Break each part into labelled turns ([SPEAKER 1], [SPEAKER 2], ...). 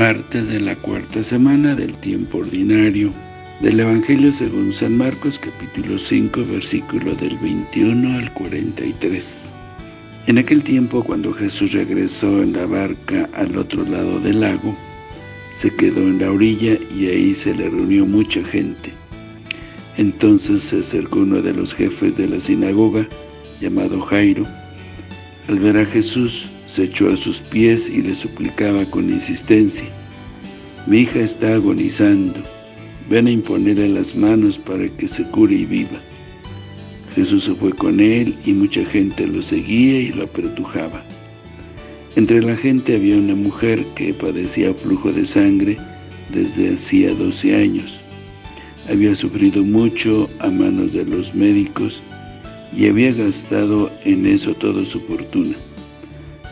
[SPEAKER 1] martes de la cuarta semana del tiempo ordinario del Evangelio según San Marcos capítulo 5 versículo del 21 al 43. En aquel tiempo cuando Jesús regresó en la barca al otro lado del lago, se quedó en la orilla y ahí se le reunió mucha gente. Entonces se acercó uno de los jefes de la sinagoga, llamado Jairo. Al ver a Jesús, se echó a sus pies y le suplicaba con insistencia, «Mi hija está agonizando, ven a imponerle las manos para que se cure y viva». Jesús se fue con él y mucha gente lo seguía y lo apretujaba. Entre la gente había una mujer que padecía flujo de sangre desde hacía 12 años. Había sufrido mucho a manos de los médicos y había gastado en eso toda su fortuna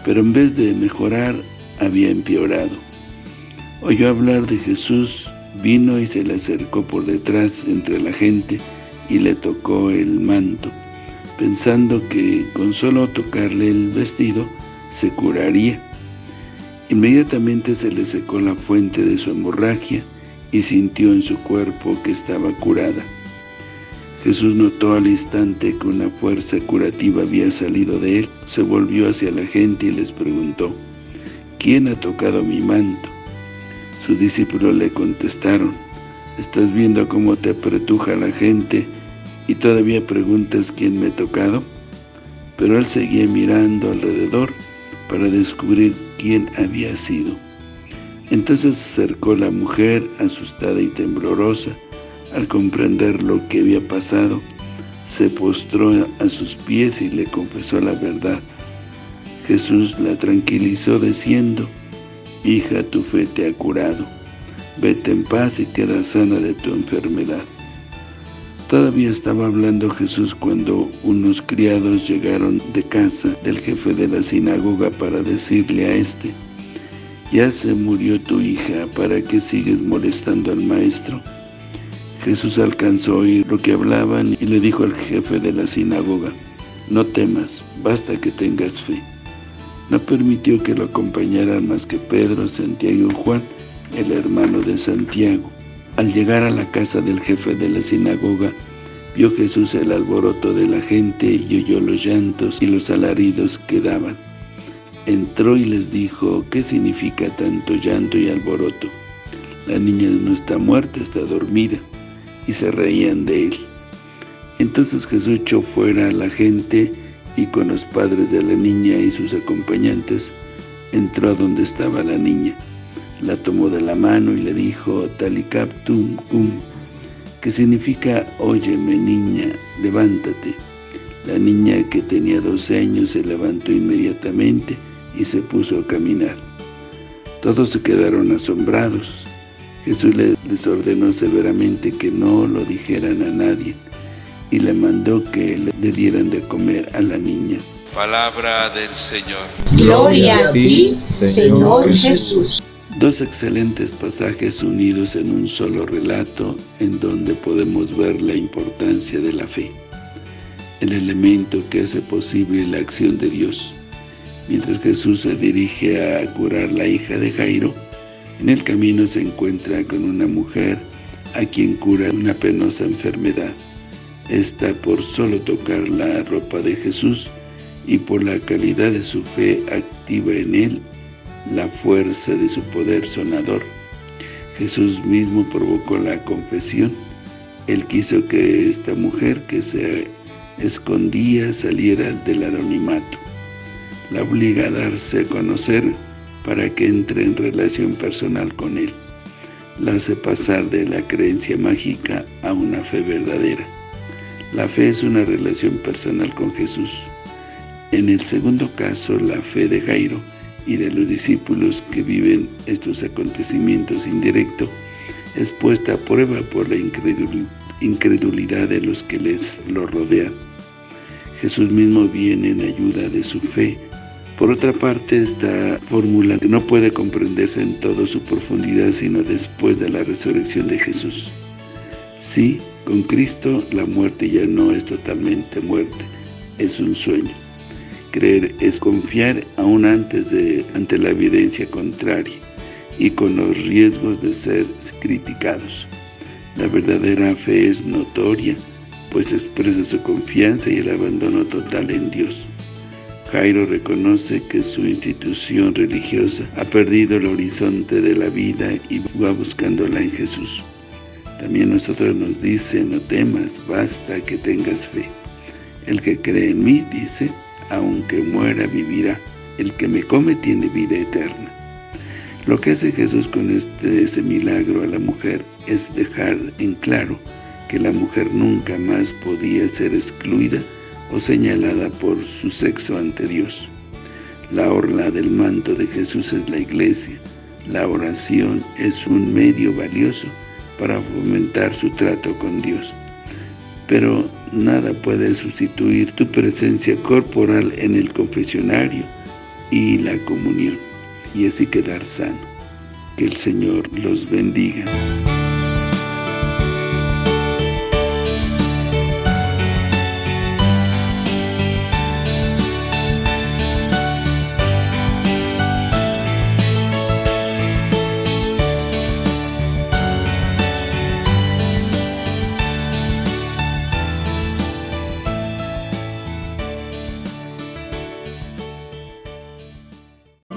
[SPEAKER 1] pero en vez de mejorar, había empeorado. Oyó hablar de Jesús, vino y se le acercó por detrás entre la gente y le tocó el manto, pensando que con solo tocarle el vestido se curaría. Inmediatamente se le secó la fuente de su hemorragia y sintió en su cuerpo que estaba curada. Jesús notó al instante que una fuerza curativa había salido de él, se volvió hacia la gente y les preguntó, ¿Quién ha tocado mi manto? Sus discípulos le contestaron, ¿Estás viendo cómo te apretuja la gente y todavía preguntas quién me ha tocado? Pero él seguía mirando alrededor para descubrir quién había sido. Entonces se acercó la mujer, asustada y temblorosa, al comprender lo que había pasado, se postró a sus pies y le confesó la verdad. Jesús la tranquilizó diciendo, Hija, tu fe te ha curado. Vete en paz y queda sana de tu enfermedad. Todavía estaba hablando Jesús cuando unos criados llegaron de casa del jefe de la sinagoga para decirle a este, «Ya se murió tu hija, ¿para qué sigues molestando al maestro?» Jesús alcanzó a oír lo que hablaban y le dijo al jefe de la sinagoga, «No temas, basta que tengas fe». No permitió que lo acompañaran más que Pedro, Santiago y Juan, el hermano de Santiago. Al llegar a la casa del jefe de la sinagoga, vio Jesús el alboroto de la gente y oyó los llantos y los alaridos que daban. Entró y les dijo, ¿qué significa tanto llanto y alboroto? La niña no está muerta, está dormida y se reían de él. Entonces Jesús echó fuera a la gente y con los padres de la niña y sus acompañantes entró donde estaba la niña. La tomó de la mano y le dijo, Talikaptum cum, que significa, óyeme niña, levántate. La niña que tenía 12 años se levantó inmediatamente y se puso a caminar. Todos se quedaron asombrados. Jesús les ordenó severamente que no lo dijeran a nadie y le mandó que le dieran de comer a la niña.
[SPEAKER 2] Palabra del Señor.
[SPEAKER 3] Gloria a ti, Señor Jesús.
[SPEAKER 1] Dos excelentes pasajes unidos en un solo relato en donde podemos ver la importancia de la fe, el elemento que hace posible la acción de Dios. Mientras Jesús se dirige a curar la hija de Jairo, en el camino se encuentra con una mujer a quien cura una penosa enfermedad. Esta por solo tocar la ropa de Jesús y por la calidad de su fe activa en él la fuerza de su poder sonador. Jesús mismo provocó la confesión. Él quiso que esta mujer que se escondía saliera del anonimato. La obliga a darse a conocer para que entre en relación personal con Él. La hace pasar de la creencia mágica a una fe verdadera. La fe es una relación personal con Jesús. En el segundo caso, la fe de Jairo y de los discípulos que viven estos acontecimientos indirectos es puesta a prueba por la incredulidad de los que les lo rodean. Jesús mismo viene en ayuda de su fe por otra parte, esta fórmula no puede comprenderse en toda su profundidad sino después de la resurrección de Jesús. Sí, con Cristo la muerte ya no es totalmente muerte, es un sueño. Creer es confiar aún antes de ante la evidencia contraria. y con los riesgos de ser criticados. La verdadera fe es notoria, pues expresa su confianza y el abandono total en Dios. Jairo reconoce que su institución religiosa ha perdido el horizonte de la vida y va buscándola en Jesús. También nosotros nos dice, no temas, basta que tengas fe. El que cree en mí, dice, aunque muera, vivirá. El que me come tiene vida eterna. Lo que hace Jesús con este, ese milagro a la mujer es dejar en claro que la mujer nunca más podía ser excluida o señalada por su sexo ante Dios. La orla del manto de Jesús es la iglesia. La oración es un medio valioso para fomentar su trato con Dios. Pero nada puede sustituir tu presencia corporal en el confesionario y la comunión, y así quedar sano. Que el Señor los bendiga.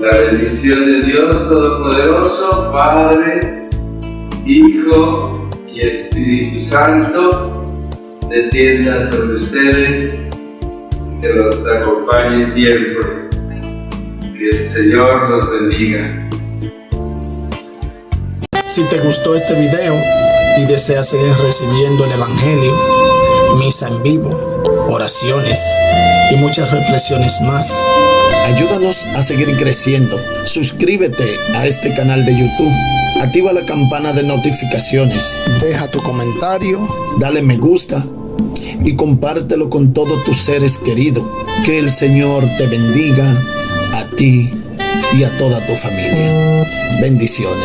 [SPEAKER 4] La bendición de Dios Todopoderoso, Padre, Hijo y Espíritu Santo, descienda sobre ustedes, que los acompañe siempre. Que el Señor los bendiga.
[SPEAKER 5] Si te gustó este video y deseas seguir recibiendo el Evangelio, misa en vivo, oraciones y muchas reflexiones más, Ayúdanos a seguir creciendo. Suscríbete a este canal de YouTube. Activa la campana de notificaciones. Deja tu comentario. Dale me gusta. Y compártelo con todos tus seres queridos. Que el Señor te bendiga a ti y a toda tu familia. Bendiciones.